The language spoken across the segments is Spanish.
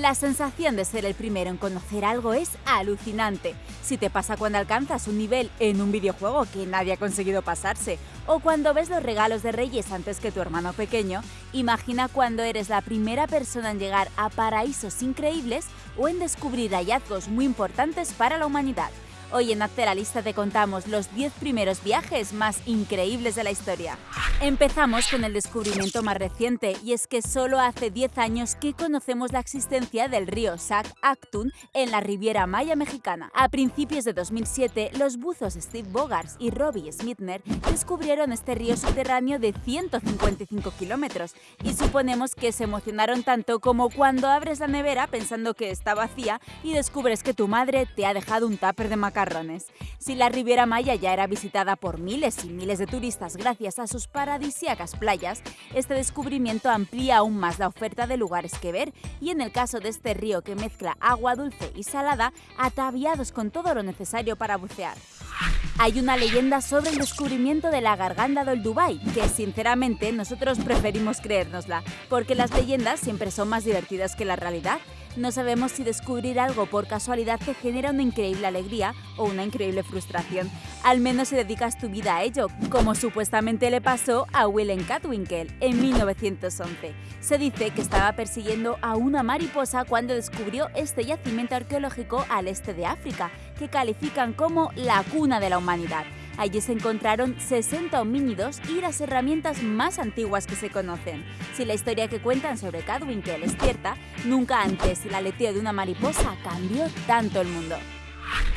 La sensación de ser el primero en conocer algo es alucinante. Si te pasa cuando alcanzas un nivel en un videojuego que nadie ha conseguido pasarse, o cuando ves los regalos de Reyes antes que tu hermano pequeño, imagina cuando eres la primera persona en llegar a paraísos increíbles o en descubrir hallazgos muy importantes para la humanidad. Hoy en Hazte la Lista te contamos los 10 primeros viajes más increíbles de la historia. Empezamos con el descubrimiento más reciente, y es que solo hace 10 años que conocemos la existencia del río Sac Actun en la Riviera Maya mexicana. A principios de 2007, los buzos Steve Bogars y Robbie Smithner descubrieron este río subterráneo de 155 kilómetros, y suponemos que se emocionaron tanto como cuando abres la nevera pensando que está vacía y descubres que tu madre te ha dejado un tupper de macarrones. Si la Riviera Maya ya era visitada por miles y miles de turistas gracias a sus paradisíacas playas, este descubrimiento amplía aún más la oferta de lugares que ver y en el caso de este río que mezcla agua dulce y salada, ataviados con todo lo necesario para bucear. Hay una leyenda sobre el descubrimiento de la garganta del Dubai, que sinceramente nosotros preferimos creérnosla, porque las leyendas siempre son más divertidas que la realidad no sabemos si descubrir algo por casualidad te genera una increíble alegría o una increíble frustración. Al menos si dedicas tu vida a ello, como supuestamente le pasó a Willem Catwinkle en 1911. Se dice que estaba persiguiendo a una mariposa cuando descubrió este yacimiento arqueológico al este de África, que califican como la cuna de la humanidad. Allí se encontraron 60 homínidos y las herramientas más antiguas que se conocen. Si la historia que cuentan sobre Cadwinkel es cierta, nunca antes el aleteo de una mariposa cambió tanto el mundo.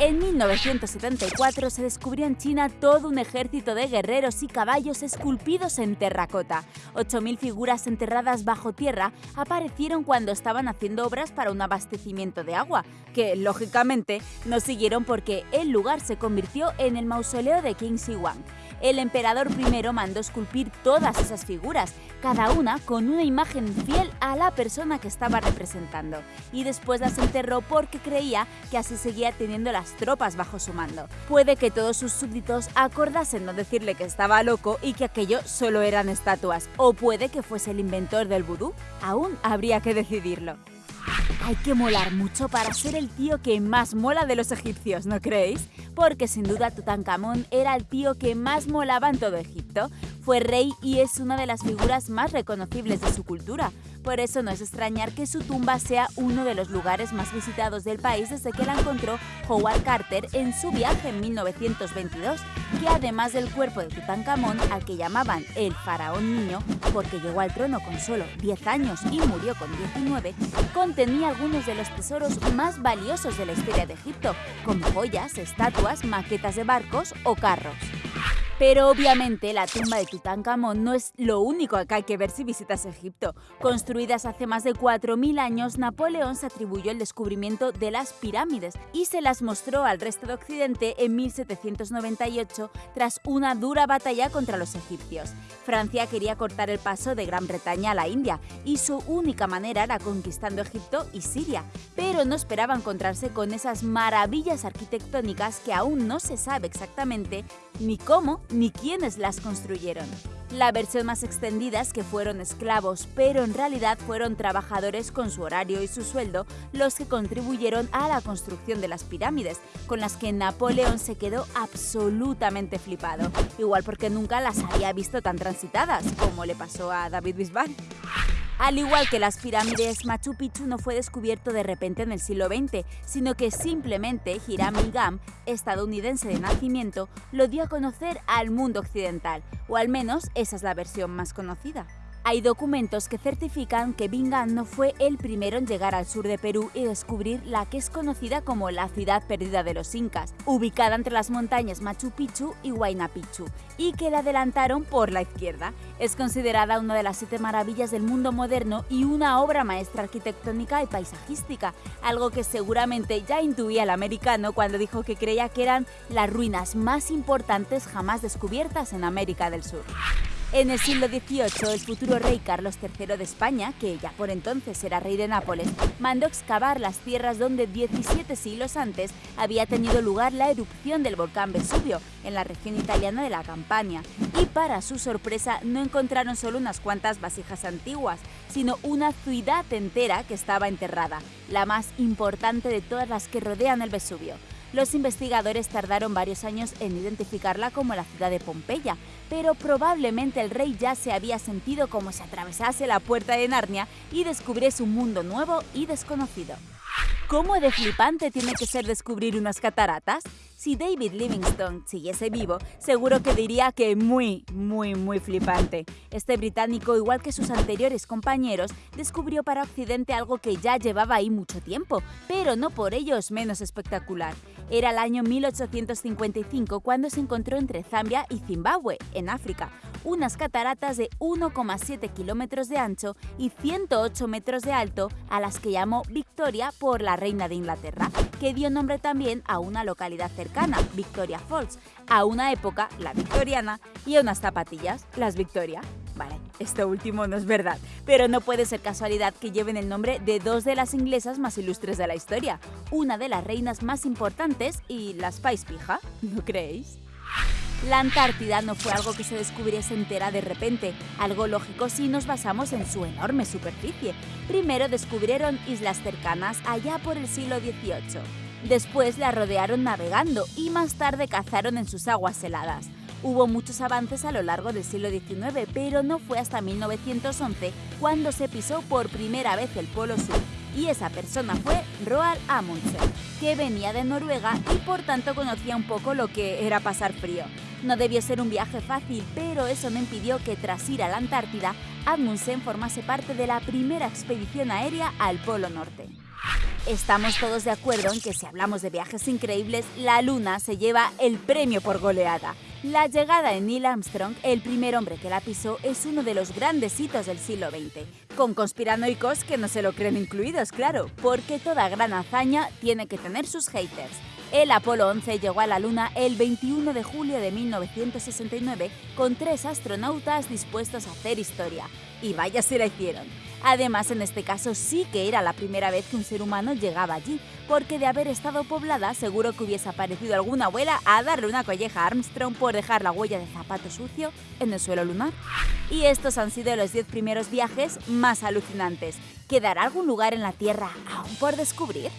En 1974 se descubrió en China todo un ejército de guerreros y caballos esculpidos en terracota. 8.000 figuras enterradas bajo tierra aparecieron cuando estaban haciendo obras para un abastecimiento de agua, que lógicamente no siguieron porque el lugar se convirtió en el mausoleo de King Shi Huang el emperador primero mandó esculpir todas esas figuras, cada una con una imagen fiel a la persona que estaba representando, y después las enterró porque creía que así seguía teniendo las tropas bajo su mando. Puede que todos sus súbditos acordasen no decirle que estaba loco y que aquello solo eran estatuas, o puede que fuese el inventor del vudú. Aún habría que decidirlo. Hay que molar mucho para ser el tío que más mola de los egipcios, ¿no creéis? Porque sin duda Tutankamón era el tío que más molaba en todo Egipto. Fue rey y es una de las figuras más reconocibles de su cultura. Por eso no es extrañar que su tumba sea uno de los lugares más visitados del país desde que la encontró Howard Carter en su viaje en 1922, que además del cuerpo de Tutankamón, al que llamaban el faraón niño, porque llegó al trono con solo 10 años y murió con 19, contenía algunos de los tesoros más valiosos de la historia de Egipto, como joyas, estatuas, maquetas de barcos o carros. Pero obviamente la tumba de Tutankamón no es lo único que hay que ver si visitas Egipto. Construidas hace más de 4.000 años, Napoleón se atribuyó el descubrimiento de las pirámides y se las mostró al resto de Occidente en 1798 tras una dura batalla contra los egipcios. Francia quería cortar el paso de Gran Bretaña a la India y su única manera era conquistando Egipto y Siria, pero no esperaba encontrarse con esas maravillas arquitectónicas que aún no se sabe exactamente ni cómo ni quiénes las construyeron. La versión más extendida es que fueron esclavos, pero en realidad fueron trabajadores con su horario y su sueldo los que contribuyeron a la construcción de las pirámides, con las que Napoleón se quedó absolutamente flipado, igual porque nunca las había visto tan transitadas, como le pasó a David Bisbal. Al igual que las pirámides, Machu Picchu no fue descubierto de repente en el siglo XX, sino que simplemente Hiram Bingham, estadounidense de nacimiento, lo dio a conocer al mundo occidental, o al menos esa es la versión más conocida. Hay documentos que certifican que Bingham no fue el primero en llegar al sur de Perú y descubrir la que es conocida como la ciudad perdida de los incas, ubicada entre las montañas Machu Picchu y Huayna Picchu, y que la adelantaron por la izquierda. Es considerada una de las siete maravillas del mundo moderno y una obra maestra arquitectónica y paisajística, algo que seguramente ya intuía el americano cuando dijo que creía que eran las ruinas más importantes jamás descubiertas en América del Sur. En el siglo XVIII, el futuro rey Carlos III de España, que ya por entonces era rey de Nápoles, mandó excavar las tierras donde 17 siglos antes había tenido lugar la erupción del volcán Vesubio, en la región italiana de la Campania. Y para su sorpresa, no encontraron solo unas cuantas vasijas antiguas, sino una ciudad entera que estaba enterrada, la más importante de todas las que rodean el Vesubio. Los investigadores tardaron varios años en identificarla como la ciudad de Pompeya, pero probablemente el rey ya se había sentido como si atravesase la puerta de Narnia y descubriese un mundo nuevo y desconocido. ¿Cómo de flipante tiene que ser descubrir unas cataratas? Si David Livingstone siguiese vivo, seguro que diría que muy, muy, muy flipante. Este británico, igual que sus anteriores compañeros, descubrió para Occidente algo que ya llevaba ahí mucho tiempo, pero no por ello menos espectacular. Era el año 1855 cuando se encontró entre Zambia y Zimbabue, en África, unas cataratas de 1,7 kilómetros de ancho y 108 metros de alto, a las que llamó Victoria por la reina de Inglaterra, que dio nombre también a una localidad cercana, Victoria Falls, a una época, la victoriana, y a unas zapatillas, las Victoria. Esto último no es verdad, pero no puede ser casualidad que lleven el nombre de dos de las inglesas más ilustres de la historia, una de las reinas más importantes y la Spice Pija, ¿no creéis? La Antártida no fue algo que se descubriese entera de repente, algo lógico si nos basamos en su enorme superficie. Primero descubrieron islas cercanas allá por el siglo XVIII. Después la rodearon navegando y más tarde cazaron en sus aguas heladas. Hubo muchos avances a lo largo del siglo XIX, pero no fue hasta 1911 cuando se pisó por primera vez el Polo Sur. Y esa persona fue Roald Amundsen, que venía de Noruega y por tanto conocía un poco lo que era pasar frío. No debió ser un viaje fácil, pero eso no impidió que tras ir a la Antártida, Amundsen formase parte de la primera expedición aérea al Polo Norte. Estamos todos de acuerdo en que si hablamos de viajes increíbles, la Luna se lleva el premio por goleada. La llegada de Neil Armstrong, el primer hombre que la pisó, es uno de los grandes hitos del siglo XX, con conspiranoicos que no se lo creen incluidos, claro, porque toda gran hazaña tiene que tener sus haters. El Apolo 11 llegó a la Luna el 21 de julio de 1969 con tres astronautas dispuestos a hacer historia. Y vaya si la hicieron. Además, en este caso sí que era la primera vez que un ser humano llegaba allí, porque de haber estado poblada seguro que hubiese aparecido alguna abuela a darle una colleja a Armstrong por dejar la huella de zapato sucio en el suelo lunar. Y estos han sido los 10 primeros viajes más alucinantes. ¿Quedará algún lugar en la Tierra aún por descubrir?